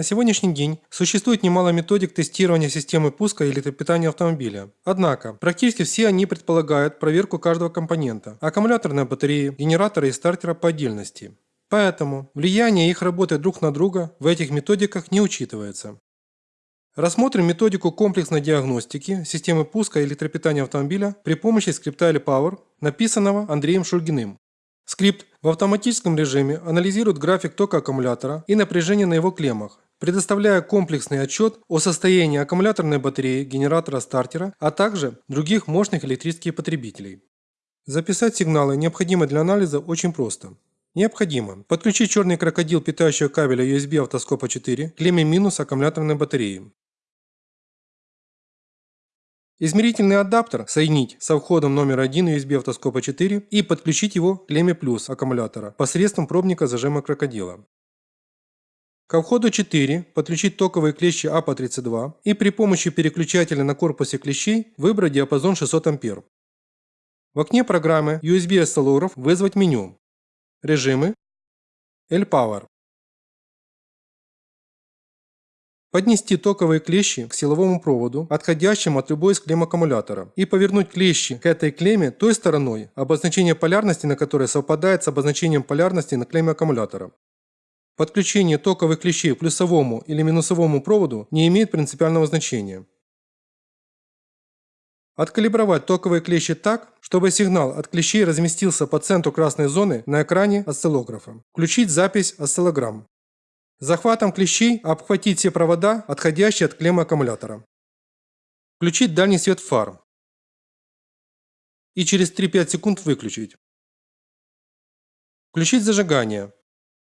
На сегодняшний день существует немало методик тестирования системы пуска или питания автомобиля. Однако, практически все они предполагают проверку каждого компонента – аккумуляторной батареи, генератора и стартера по отдельности. Поэтому влияние их работы друг на друга в этих методиках не учитывается. Рассмотрим методику комплексной диагностики системы пуска электропитания автомобиля при помощи скрипта Power, написанного Андреем Шульгиным. Скрипт в автоматическом режиме анализирует график тока аккумулятора и напряжение на его клеммах, предоставляя комплексный отчет о состоянии аккумуляторной батареи, генератора стартера, а также других мощных электрических потребителей. Записать сигналы, необходимые для анализа, очень просто. Необходимо подключить черный крокодил питающего кабеля USB автоскопа 4 к клемме минус аккумуляторной батареи. Измерительный адаптер соединить со входом номер 1 USB автоскопа 4 и подключить его к клемме плюс аккумулятора посредством пробника зажима крокодила. Ко входу 4 подключить токовые клещи АПА-32 и при помощи переключателя на корпусе клещей выбрать диапазон 600 А. В окне программы USB осциллограф вызвать меню. Режимы. L-Power. Поднести токовые клещи к силовому проводу, отходящему от любой из клемм аккумулятора, и повернуть клещи к этой клемме той стороной, обозначение полярности на которой совпадает с обозначением полярности на клемме аккумулятора. Подключение токовых клещей к плюсовому или минусовому проводу не имеет принципиального значения. Откалибровать токовые клещи так, чтобы сигнал от клещей разместился по центру красной зоны на экране осциллографа. Включить запись осциллограмм. Захватом клещей обхватить все провода, отходящие от клеммы аккумулятора. Включить дальний свет фар. И через 3-5 секунд выключить. Включить зажигание.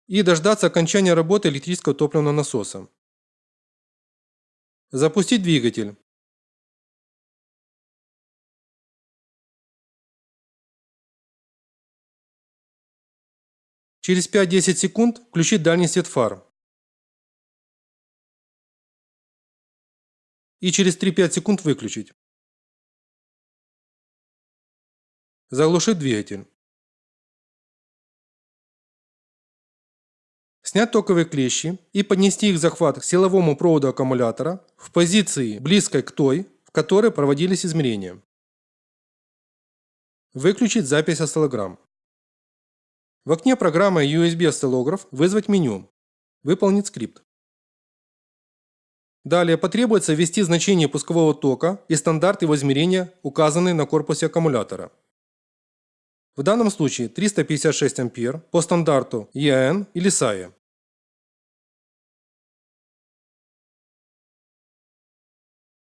И дождаться окончания работы электрического топливного насоса. Запустить двигатель. Через 5-10 секунд включить дальний свет фар. и через 3-5 секунд выключить. Заглушить двигатель. Снять токовые клещи и поднести их захват к силовому проводу аккумулятора в позиции близкой к той, в которой проводились измерения. Выключить запись осциллограмм. В окне программы USB осциллограф вызвать меню. Выполнить скрипт. Далее потребуется ввести значение пускового тока и стандарт его измерения, указанный на корпусе аккумулятора. В данном случае 356 А по стандарту EAN или SAE.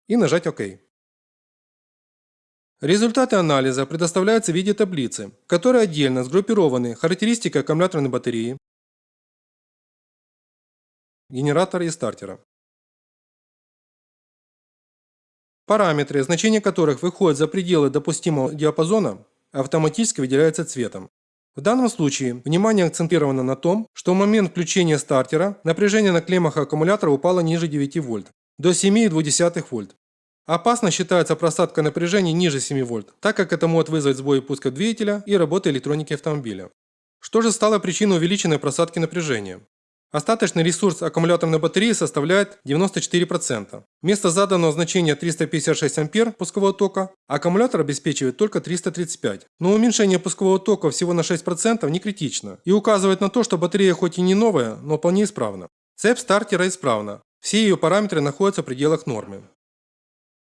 И нажать ОК. Результаты анализа предоставляются в виде таблицы, в которой отдельно сгруппированы характеристики аккумуляторной батареи, генератора и стартера. Параметры, значения которых выходят за пределы допустимого диапазона, автоматически выделяются цветом. В данном случае внимание акцентировано на том, что в момент включения стартера напряжение на клеммах аккумулятора упало ниже 9 вольт, до 7,2 вольт. Опасно считается просадка напряжения ниже 7 вольт, так как это может вызвать сбой пуска двигателя и работы электроники автомобиля. Что же стало причиной увеличенной просадки напряжения? Остаточный ресурс аккумуляторной батареи составляет 94%. Вместо заданного значения 356 А пускового тока аккумулятор обеспечивает только 335. Но уменьшение пускового тока всего на 6% не критично и указывает на то, что батарея хоть и не новая, но вполне исправна. Цепь стартера исправна. Все ее параметры находятся в пределах нормы.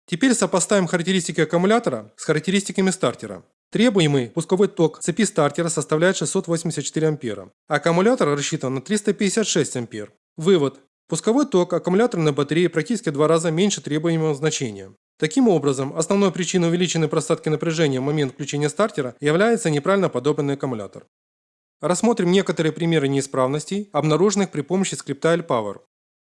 Теперь сопоставим характеристики аккумулятора с характеристиками стартера. Требуемый пусковой ток цепи стартера составляет 684 ампера. Аккумулятор рассчитан на 356 ампер. Вывод. Пусковой ток аккумуляторной батареи практически в два раза меньше требуемого значения. Таким образом, основной причиной увеличенной просадки напряжения в момент включения стартера является неправильно подобранный аккумулятор. Рассмотрим некоторые примеры неисправностей, обнаруженных при помощи скрипта L-Power.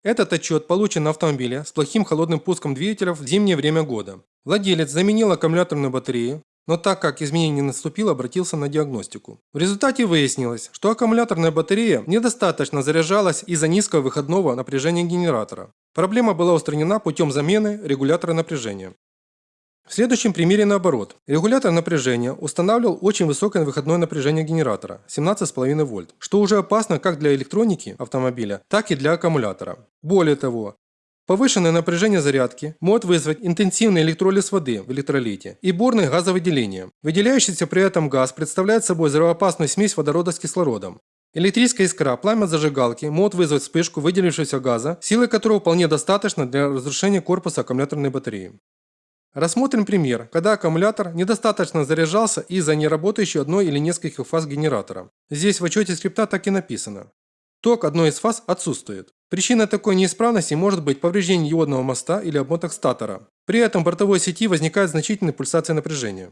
Этот отчет получен на автомобиле с плохим холодным пуском двигателя в зимнее время года. Владелец заменил аккумуляторную батарею, но так как изменение не наступило, обратился на диагностику. В результате выяснилось, что аккумуляторная батарея недостаточно заряжалась из-за низкого выходного напряжения генератора. Проблема была устранена путем замены регулятора напряжения. В следующем примере наоборот. Регулятор напряжения устанавливал очень высокое выходное напряжение генератора – 17,5 вольт, что уже опасно как для электроники автомобиля, так и для аккумулятора. Более того, Повышенное напряжение зарядки может вызвать интенсивный электролиз воды в электролите и бурное газовыделение. Выделяющийся при этом газ представляет собой взрывоопасную смесь водорода с кислородом. Электрическая искра, пламя зажигалки может вызвать вспышку выделившегося газа, силы которого вполне достаточно для разрушения корпуса аккумуляторной батареи. Рассмотрим пример, когда аккумулятор недостаточно заряжался из-за неработающей одной или нескольких фаз генератора. Здесь в отчете скрипта так и написано. Ток одной из фаз отсутствует. Причиной такой неисправности может быть повреждение диодного моста или обмоток статора. При этом в бортовой сети возникает значительная пульсация напряжения.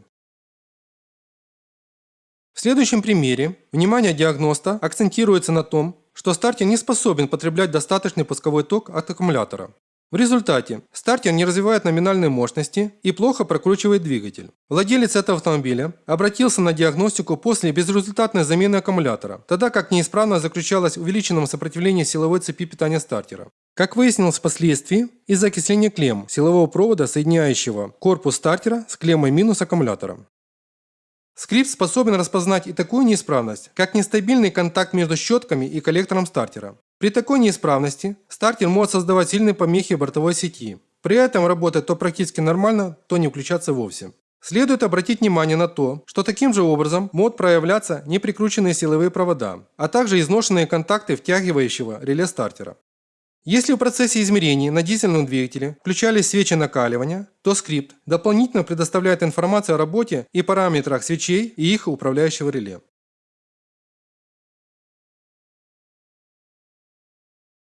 В следующем примере внимание диагноста акцентируется на том, что стартер не способен потреблять достаточный пусковой ток от аккумулятора. В результате стартер не развивает номинальной мощности и плохо прокручивает двигатель. Владелец этого автомобиля обратился на диагностику после безрезультатной замены аккумулятора, тогда как неисправность заключалась в увеличенном сопротивлении силовой цепи питания стартера. Как выяснилось впоследствии, из-за окисления клемм силового провода, соединяющего корпус стартера с клеммой минус аккумулятора. Скрипт способен распознать и такую неисправность, как нестабильный контакт между щетками и коллектором стартера. При такой неисправности стартер может создавать сильные помехи бортовой сети. При этом работать то практически нормально, то не включаться вовсе. Следует обратить внимание на то, что таким же образом могут проявляться неприкрученные силовые провода, а также изношенные контакты втягивающего реле стартера. Если в процессе измерений на дизельном двигателе включались свечи накаливания, то скрипт дополнительно предоставляет информацию о работе и параметрах свечей и их управляющего реле.